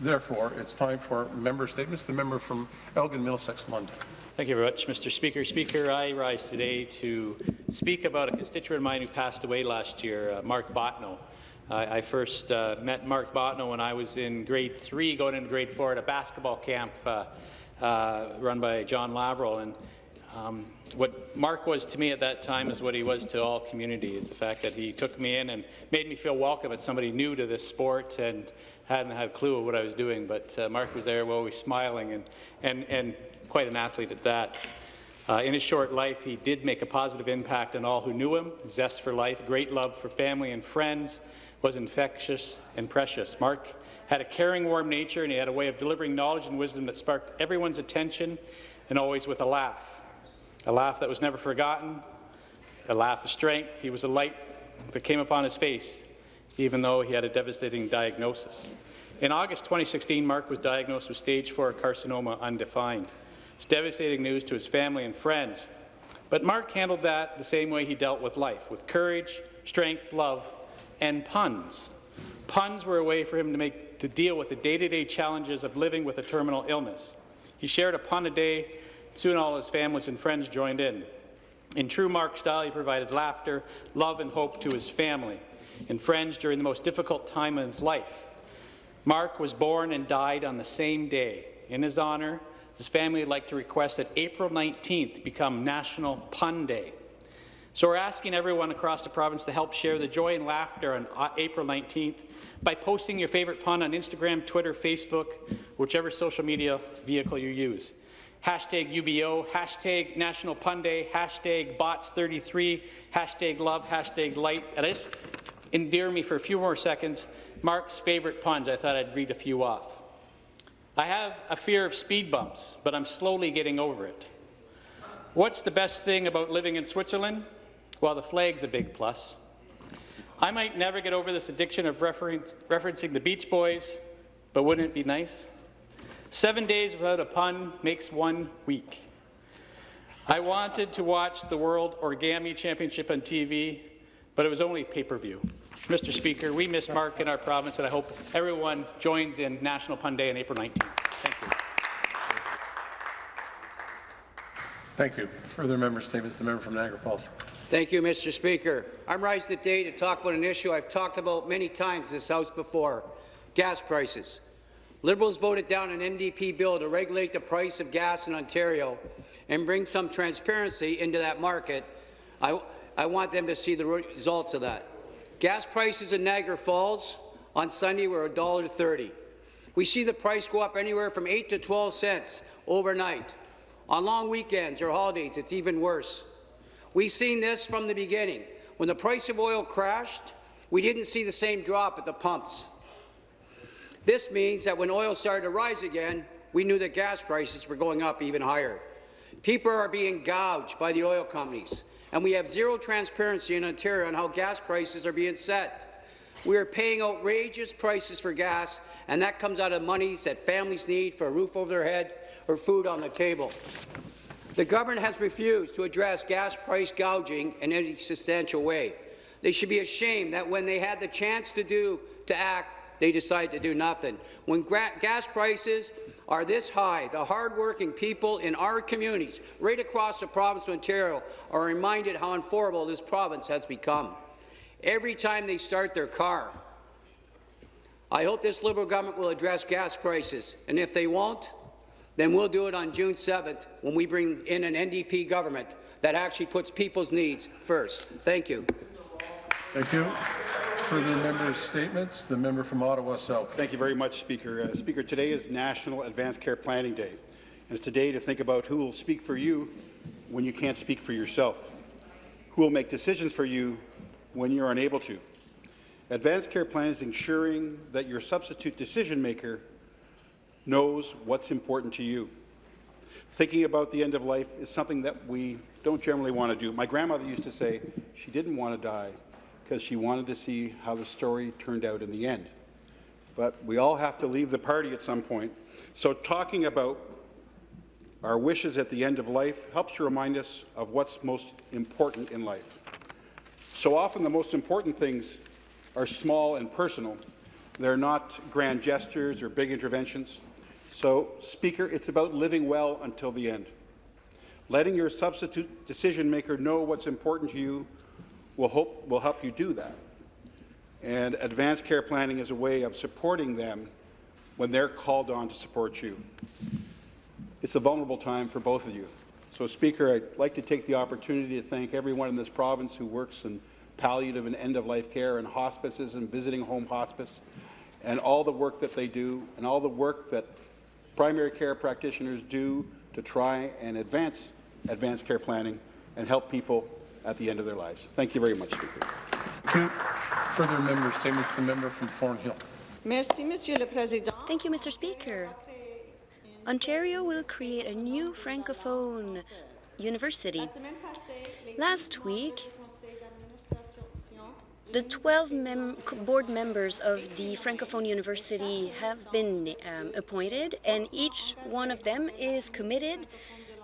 Therefore, it's time for member statements. The member from Elgin Middlesex London. Thank you very much, Mr. Speaker. Speaker, I rise today to speak about a constituent of mine who passed away last year, uh, Mark Botno. I, I first uh, met Mark Botno when I was in grade three, going into grade four at a basketball camp uh, uh run by John Lavrel. And um, what Mark was to me at that time is what he was to all communities. the fact that he took me in and made me feel welcome as somebody new to this sport and hadn't had a clue of what I was doing. But uh, Mark was there always smiling and, and, and quite an athlete at that. Uh, in his short life, he did make a positive impact on all who knew him, zest for life, great love for family and friends, was infectious and precious. Mark had a caring, warm nature, and he had a way of delivering knowledge and wisdom that sparked everyone's attention, and always with a laugh. A laugh that was never forgotten, a laugh of strength. He was a light that came upon his face, even though he had a devastating diagnosis. In August 2016, Mark was diagnosed with stage 4 carcinoma undefined. It's devastating news to his family and friends. But Mark handled that the same way he dealt with life, with courage, strength, love, and puns. Puns were a way for him to, make, to deal with the day-to-day -day challenges of living with a terminal illness. He shared a pun a day, soon all his families and friends joined in. In true Mark style, he provided laughter, love, and hope to his family and friends during the most difficult time in his life. Mark was born and died on the same day. In his honour, his family would like to request that April 19th become National Pun Day. So we're asking everyone across the province to help share the joy and laughter on uh, April 19th by posting your favourite pun on Instagram, Twitter, Facebook, whichever social media vehicle you use. Hashtag UBO, hashtag National Pun Day, hashtag Bots33, hashtag love, hashtag light. And just endear me for a few more seconds. Mark's favourite puns, I thought I'd read a few off. I have a fear of speed bumps, but I'm slowly getting over it. What's the best thing about living in Switzerland? Well, the flag's a big plus. I might never get over this addiction of referencing the Beach Boys, but wouldn't it be nice? Seven days without a pun makes one week. I wanted to watch the World Origami Championship on TV, but it was only pay-per-view. Mr. Speaker, we miss Mark in our province, and I hope everyone joins in National Pun Day on April 19th. Thank you. Thank you. Further member statements. The member from Niagara Falls. Thank you, Mr. Speaker. I'm rising today to talk about an issue I've talked about many times in this House before, gas prices. Liberals voted down an NDP bill to regulate the price of gas in Ontario and bring some transparency into that market. I, I want them to see the results of that. Gas prices in Niagara Falls on Sunday were $1.30. We see the price go up anywhere from 8 to 12 cents overnight. On long weekends or holidays, it's even worse. We've seen this from the beginning. When the price of oil crashed, we didn't see the same drop at the pumps. This means that when oil started to rise again, we knew that gas prices were going up even higher. People are being gouged by the oil companies and we have zero transparency in Ontario on how gas prices are being set. We are paying outrageous prices for gas, and that comes out of monies that families need for a roof over their head or food on the table. The government has refused to address gas price gouging in any substantial way. They should be ashamed that when they had the chance to do to act, they decide to do nothing. When gas prices are this high, the hardworking people in our communities right across the province of Ontario are reminded how unaffordable this province has become. Every time they start their car, I hope this Liberal government will address gas prices, and if they won't, then we'll do it on June 7th when we bring in an NDP government that actually puts people's needs first. Thank you. Thank you. Further member's statements. The member from Ottawa South. Thank you very much, Speaker. Uh, Speaker, today is National Advanced Care Planning Day, and it's a day to think about who will speak for you when you can't speak for yourself, who will make decisions for you when you're unable to. Advanced care plan is ensuring that your substitute decision maker knows what's important to you. Thinking about the end of life is something that we don't generally want to do. My grandmother used to say she didn't want to die because she wanted to see how the story turned out in the end. But we all have to leave the party at some point. So talking about our wishes at the end of life helps to remind us of what's most important in life. So often the most important things are small and personal, They're not grand gestures or big interventions. So, Speaker, it's about living well until the end. Letting your substitute decision maker know what's important to you will, hope, will help you do that. And advanced care planning is a way of supporting them when they're called on to support you. It's a vulnerable time for both of you. So, Speaker, I'd like to take the opportunity to thank everyone in this province who works in palliative and end-of-life care and hospices and visiting home hospice, and all the work that they do, and all the work that primary care practitioners do to try and advance advanced care planning and help people at the end of their lives. Thank you very much, Speaker. Thank you. Further member statements, the member from Thornhill. Merci, Monsieur le Président. Thank you, Mr. Speaker. Ontario will create a new Francophone university. Last week, the 12 mem board members of the Francophone University have been um, appointed, and each one of them is committed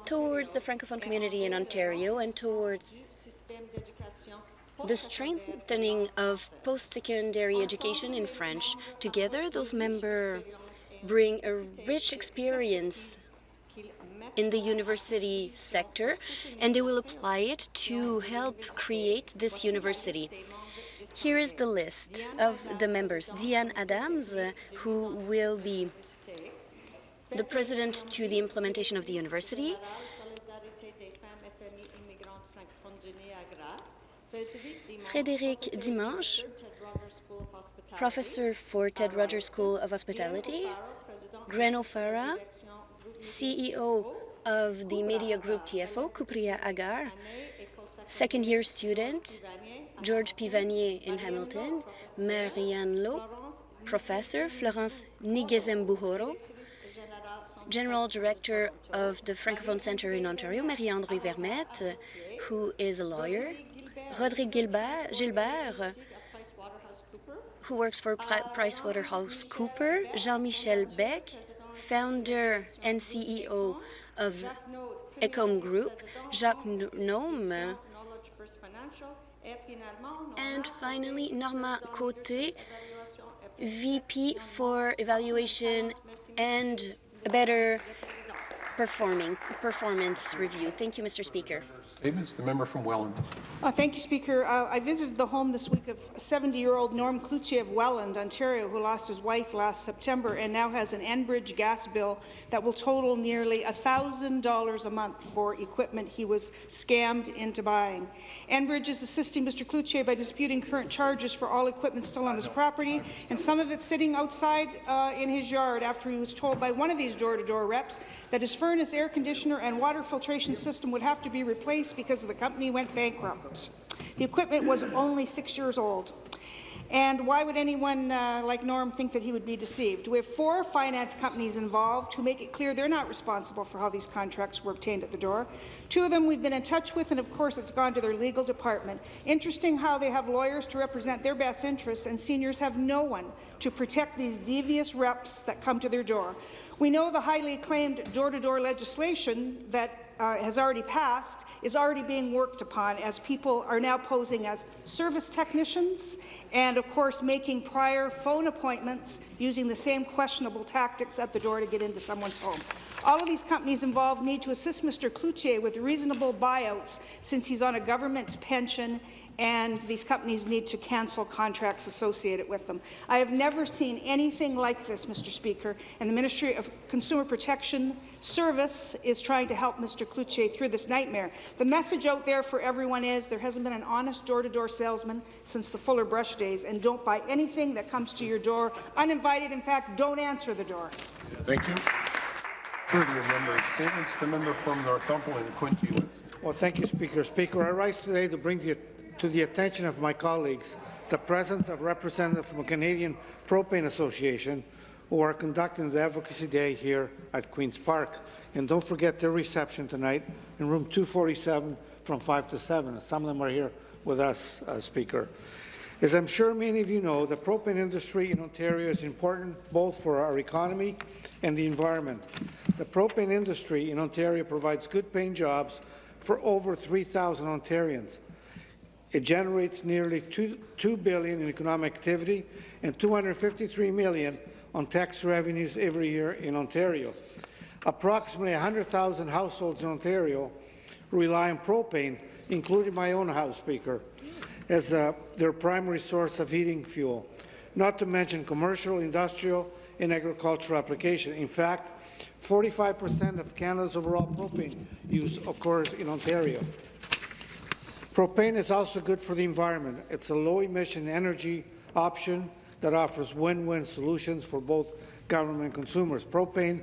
towards the Francophone community in Ontario and towards the strengthening of post-secondary education in French. Together, those members bring a rich experience in the university sector, and they will apply it to help create this university. Here is the list of the members. Diane Adams, who will be the president to the implementation of the university. Frédéric Dimanche, professor for Ted Rogers School of Hospitality. Glenn O'Farrell, CEO of the media group TFO, Kupriya Agar, second-year student, George Pivanier in Hamilton, Marianne Lowe, professor, Florence Ngenzebuhoro, General Director of the Francophone Centre in Ontario, Marie-André Vermette, who is a lawyer, Rodrigue Gilbert, Gilbert, who works for Pri PricewaterhouseCooper, Jean-Michel Beck, founder and CEO of Ecom Group, Jacques Nome, and finally, Norma Cote, VP for Evaluation and A better Performing Performance Review. Thank you, Mr. Speaker. Statements, the member from Welland. Uh, thank you, Speaker. Uh, I visited the home this week of 70-year-old Norm Cloutier of Welland, Ontario, who lost his wife last September and now has an Enbridge gas bill that will total nearly $1,000 a month for equipment he was scammed into buying. Enbridge is assisting Mr. Cloutier by disputing current charges for all equipment still on his property, and some of it sitting outside uh, in his yard after he was told by one of these door-to-door -door reps that his furnace, air conditioner, and water filtration system would have to be replaced because the company went bankrupt. The equipment was only six years old. And why would anyone uh, like Norm think that he would be deceived? We have four finance companies involved who make it clear they're not responsible for how these contracts were obtained at the door. Two of them we've been in touch with, and of course it's gone to their legal department. Interesting how they have lawyers to represent their best interests, and seniors have no one to protect these devious reps that come to their door. We know the highly acclaimed door-to-door -door legislation that uh, has already passed is already being worked upon as people are now posing as service technicians and, of course, making prior phone appointments using the same questionable tactics at the door to get into someone's home. All of these companies involved need to assist Mr. Cloutier with reasonable buyouts since he's on a government pension and these companies need to cancel contracts associated with them. I have never seen anything like this, Mr. Speaker, and the Ministry of Consumer Protection Service is trying to help Mr. Cloutier through this nightmare. The message out there for everyone is there hasn't been an honest door-to-door -door salesman since the Fuller Brush days, and don't buy anything that comes to your door uninvited. In fact, don't answer the door. Thank you. Further member statements, the member from Northumberland, Quinte West. Well, thank you, Speaker. Speaker, I rise today to bring the to the attention of my colleagues the presence of representatives from the Canadian Propane Association who are conducting the Advocacy Day here at Queen's Park. And don't forget their reception tonight in room 247 from 5 to 7. Some of them are here with us, uh, Speaker. As I'm sure many of you know, the propane industry in Ontario is important both for our economy and the environment. The propane industry in Ontario provides good-paying jobs for over 3,000 Ontarians. It generates nearly 2, 2 billion in economic activity and 253 million on tax revenues every year in Ontario. Approximately 100,000 households in Ontario rely on propane, including my own House Speaker, as uh, their primary source of heating fuel, not to mention commercial, industrial, and agricultural application. In fact, 45% of Canada's overall propane use occurs in Ontario. Propane is also good for the environment. It's a low-emission energy option that offers win-win solutions for both government and consumers. Propane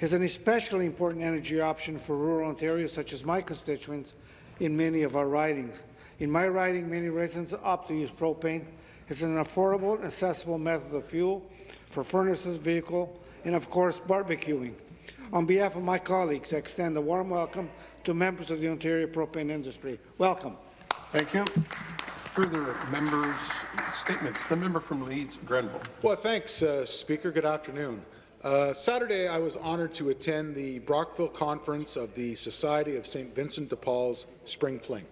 is an especially important energy option for rural Ontario, such as my constituents in many of our ridings. In my riding, many residents opt to use propane. It's an affordable and accessible method of fuel for furnaces, vehicle, and of course barbecuing. On behalf of my colleagues, I extend a warm welcome to members of the Ontario propane industry. Welcome. Thank you. Further members' statements. The member from Leeds, Grenville. Well, thanks, uh, Speaker. Good afternoon. Uh, Saturday, I was honoured to attend the Brockville Conference of the Society of St. Vincent de Paul's Spring Fling.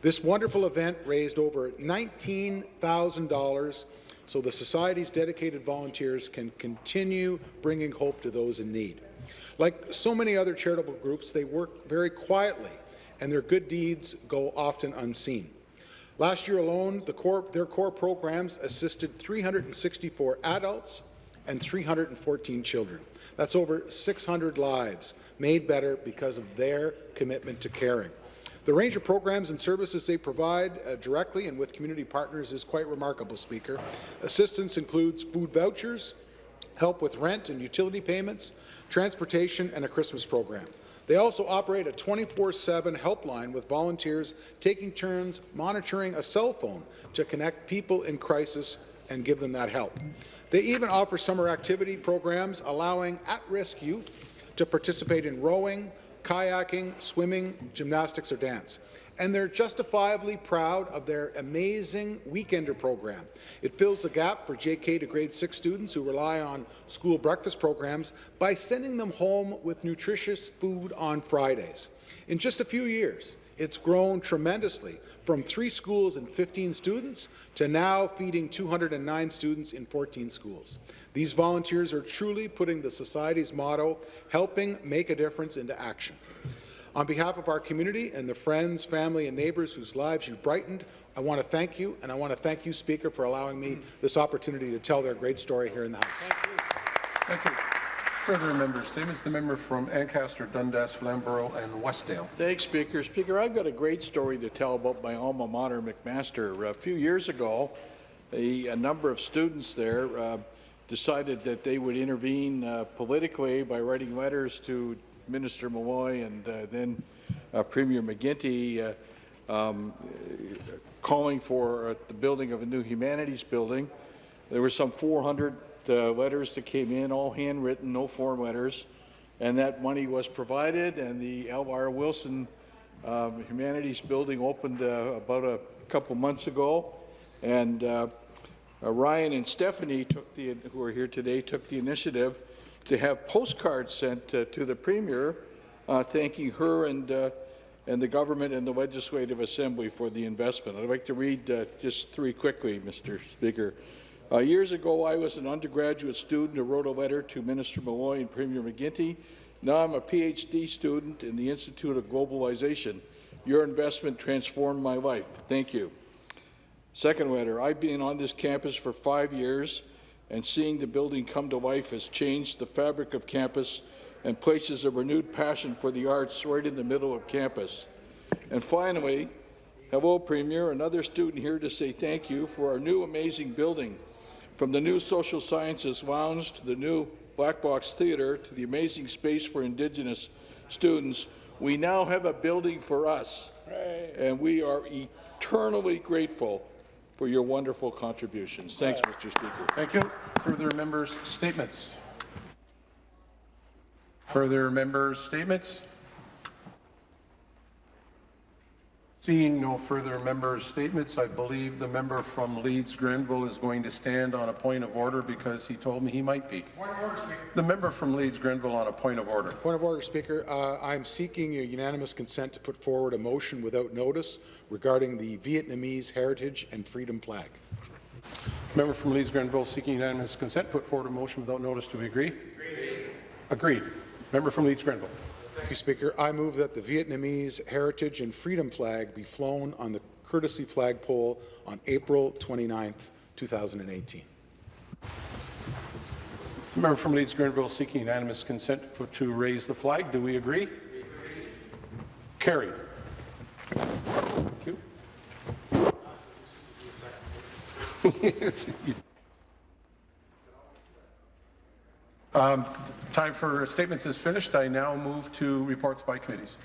This wonderful event raised over $19,000 so the Society's dedicated volunteers can continue bringing hope to those in need. Like so many other charitable groups, they work very quietly, and their good deeds go often unseen. Last year alone, the core, their core programs assisted 364 adults and 314 children. That's over 600 lives made better because of their commitment to caring. The range of programs and services they provide uh, directly and with community partners is quite remarkable, Speaker. Assistance includes food vouchers, help with rent and utility payments, transportation, and a Christmas program. They also operate a 24-7 helpline with volunteers taking turns monitoring a cell phone to connect people in crisis and give them that help. They even offer summer activity programs allowing at-risk youth to participate in rowing, kayaking, swimming, gymnastics, or dance. And they're justifiably proud of their amazing Weekender program. It fills the gap for JK to grade 6 students who rely on school breakfast programs by sending them home with nutritious food on Fridays. In just a few years, it's grown tremendously from three schools and 15 students to now feeding 209 students in 14 schools. These volunteers are truly putting the Society's motto, helping make a difference, into action. On behalf of our community and the friends, family and neighbours whose lives you've brightened, I want to thank you, and I want to thank you, Speaker, for allowing me this opportunity to tell their great story here in the House. Thank you. Further member statements. The member from Ancaster, Dundas, Flamborough, and Westdale. Thanks, Speaker. Speaker, I've got a great story to tell about my alma mater, McMaster. A few years ago, a, a number of students there uh, decided that they would intervene uh, politically by writing letters to Minister Milloy and uh, then uh, Premier McGuinty uh, um, calling for uh, the building of a new humanities building. There were some 400 uh, letters that came in, all handwritten, no form letters, and that money was provided, and the L.R. Wilson um, Humanities Building opened uh, about a couple months ago, and uh, uh, Ryan and Stephanie took the, who are here today, took the initiative to have postcards sent uh, to the Premier uh, thanking her and, and the government and the Legislative Assembly for the investment. I'd like to read just three quickly, Mr. Speaker. Uh, years ago, I was an undergraduate student who wrote a letter to Minister Milloy and Premier McGuinty. Now I'm a PhD student in the Institute of Globalization. Your investment transformed my life. Thank you. Second letter, I've been on this campus for five years, and seeing the building come to life has changed the fabric of campus and places a renewed passion for the arts right in the middle of campus. And finally, hello, Premier, another student here to say thank you for our new amazing building. From the new Social Sciences Lounge to the new Black Box Theatre to the amazing space for Indigenous students, we now have a building for us, and we are eternally grateful for your wonderful contributions. Thanks, Mr. Speaker. Thank you. Further members' statements. Further members' statements. Seeing no further member statements, I believe the member from Leeds Grenville is going to stand on a point of order because he told me he might be. Point of order, Speaker. The member from Leeds Grenville on a point of order. Point of order, Speaker. Uh, I'm seeking a unanimous consent to put forward a motion without notice regarding the Vietnamese heritage and freedom flag. Member from Leeds Grenville seeking unanimous consent, put forward a motion without notice. Do we agree? Agreed. Agreed. Member from Leeds Grenville. You, Speaker. I move that the Vietnamese heritage and freedom flag be flown on the courtesy flagpole on April 29th, 2018. Member from Leeds Grenville seeking unanimous consent to raise the flag. Do we agree? Carried. Thank you. Um, Time for statements is finished. I now move to reports by committees.